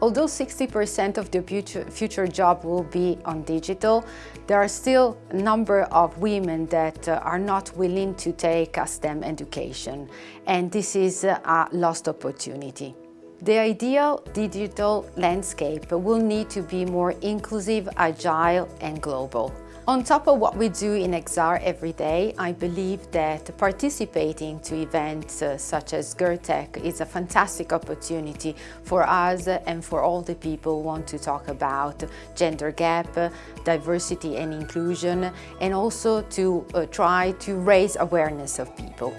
Although 60% of the future, job will be on digital, there are still a number of women that uh, are not willing to take a STEM education, and this is a lost opportunity. The ideal digital landscape will need to be more inclusive, agile and global. On top of what we do in XR every day, I believe that participating to events uh, such as GIRTEC is a fantastic opportunity for us and for all the people who want to talk about gender gap, diversity and inclusion, and also to uh, try to raise awareness of people.